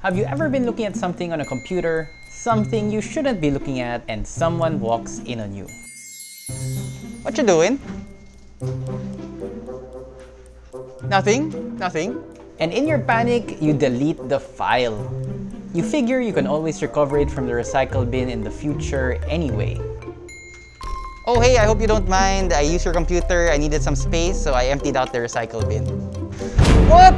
Have you ever been looking at something on a computer, something you shouldn't be looking at, and someone walks in on you? What you doing? Nothing? Nothing? And in your panic, you delete the file. You figure you can always recover it from the recycle bin in the future anyway. Oh hey, I hope you don't mind. I used your computer, I needed some space, so I emptied out the recycle bin. What?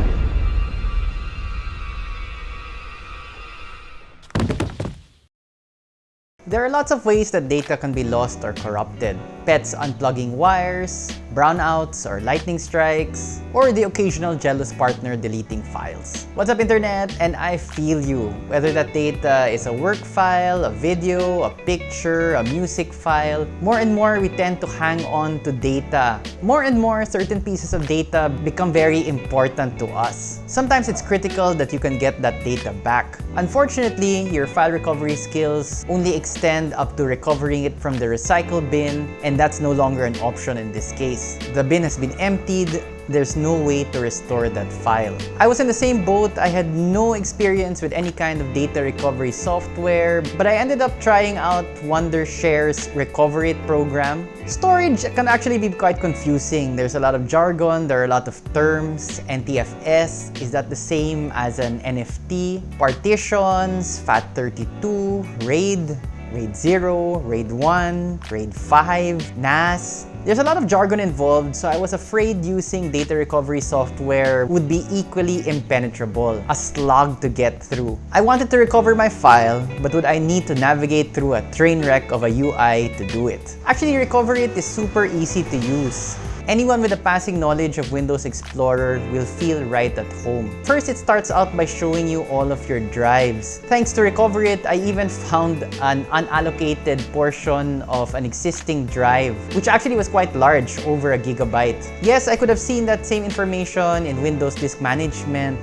There are lots of ways that data can be lost or corrupted. Pets unplugging wires, brownouts or lightning strikes, or the occasional jealous partner deleting files. What's up internet? And I feel you. Whether that data is a work file, a video, a picture, a music file, more and more we tend to hang on to data. More and more certain pieces of data become very important to us. Sometimes it's critical that you can get that data back. Unfortunately, your file recovery skills only extend up to recovering it from the recycle bin and and that's no longer an option in this case. The bin has been emptied, there's no way to restore that file. I was in the same boat, I had no experience with any kind of data recovery software, but I ended up trying out Wondershare's Recoverit program. Storage can actually be quite confusing. There's a lot of jargon, there are a lot of terms. NTFS, is that the same as an NFT? Partitions, FAT32, RAID, RAID 0, RAID 1, RAID 5, NAS. There's a lot of jargon involved, so I was afraid using data recovery software would be equally impenetrable, a slog to get through. I wanted to recover my file, but would I need to navigate through a train wreck of a UI to do it? Actually, Recoverit is super easy to use. Anyone with a passing knowledge of Windows Explorer will feel right at home. First, it starts out by showing you all of your drives. Thanks to Recoverit, I even found an unallocated portion of an existing drive, which actually was quite large, over a gigabyte. Yes, I could have seen that same information in Windows Disk Management,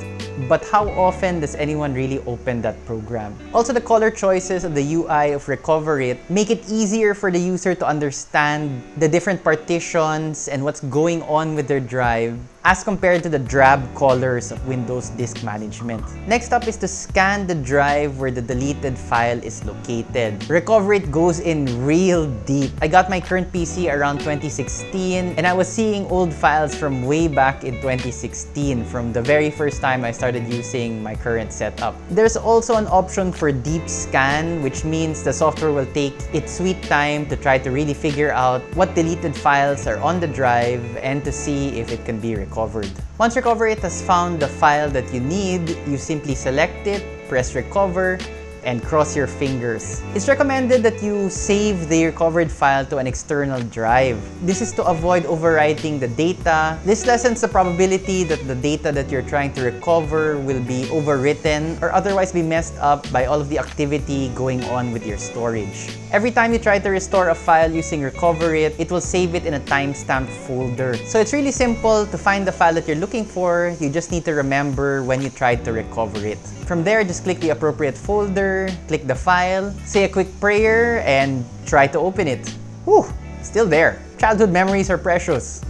but how often does anyone really open that program? Also, the color choices of the UI of Recoverit make it easier for the user to understand the different partitions and what's going on with their drive as compared to the drab colors of Windows Disk Management. Next up is to scan the drive where the deleted file is located. Recovery goes in real deep. I got my current PC around 2016 and I was seeing old files from way back in 2016 from the very first time I started using my current setup. There's also an option for deep scan which means the software will take its sweet time to try to really figure out what deleted files are on the drive and to see if it can be recovered recovered. Once Recovery It has found the file that you need, you simply select it, press recover, and cross your fingers. It's recommended that you save the recovered file to an external drive. This is to avoid overwriting the data. This lessens the probability that the data that you're trying to recover will be overwritten or otherwise be messed up by all of the activity going on with your storage. Every time you try to restore a file using Recoverit, it will save it in a timestamped folder. So it's really simple to find the file that you're looking for. You just need to remember when you tried to recover it. From there, just click the appropriate folder, click the file, say a quick prayer, and try to open it. Whew, still there. Childhood memories are precious.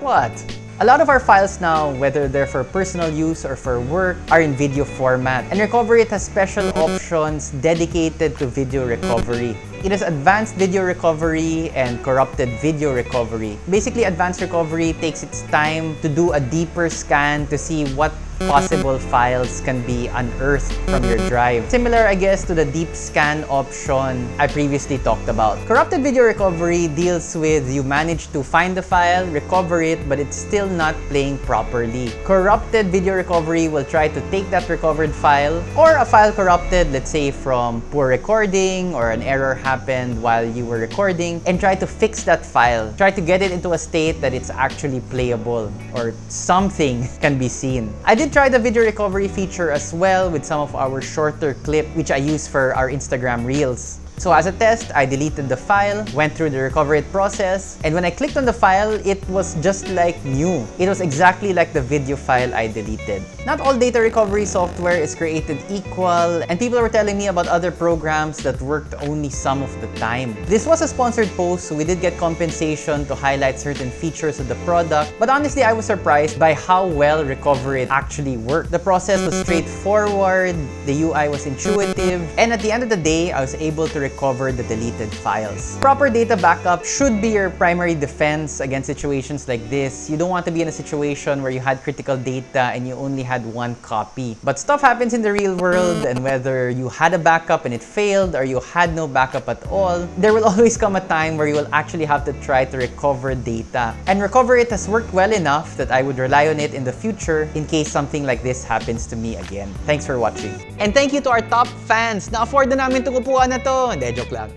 What? A lot of our files now, whether they're for personal use or for work, are in video format. And Recoverit has special options dedicated to video recovery. It has advanced video recovery and corrupted video recovery. Basically, advanced recovery takes its time to do a deeper scan to see what possible files can be unearthed from your drive. Similar, I guess, to the deep scan option I previously talked about. Corrupted video recovery deals with you manage to find the file, recover it, but it's still not playing properly. Corrupted video recovery will try to take that recovered file or a file corrupted, let's say from poor recording or an error happened while you were recording and try to fix that file. Try to get it into a state that it's actually playable or something can be seen. I did did try the video recovery feature as well with some of our shorter clip which I use for our Instagram Reels. So as a test, I deleted the file, went through the recover it process, and when I clicked on the file, it was just like new. It was exactly like the video file I deleted. Not all data recovery software is created equal, and people were telling me about other programs that worked only some of the time. This was a sponsored post, so we did get compensation to highlight certain features of the product, but honestly, I was surprised by how well Recoverit actually worked. The process was straightforward, the UI was intuitive, and at the end of the day, I was able to recover the deleted files. Proper data backup should be your primary defense against situations like this. You don't want to be in a situation where you had critical data and you only had one copy. But stuff happens in the real world, and whether you had a backup and it failed or you had no backup at all, there will always come a time where you will actually have to try to recover data. And Recoverit has worked well enough that I would rely on it in the future in case something like this happens to me again. Thanks for watching. And thank you to our top fans. Na-afford na namin itong upuan na to. Hindi, joke lang.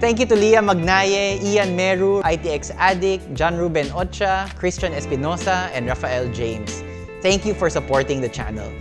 Thank you to Leah Magnaye, Ian Meru, ITX Addict, John Ruben Ocha, Christian Espinosa, and Rafael James. Thank you for supporting the channel.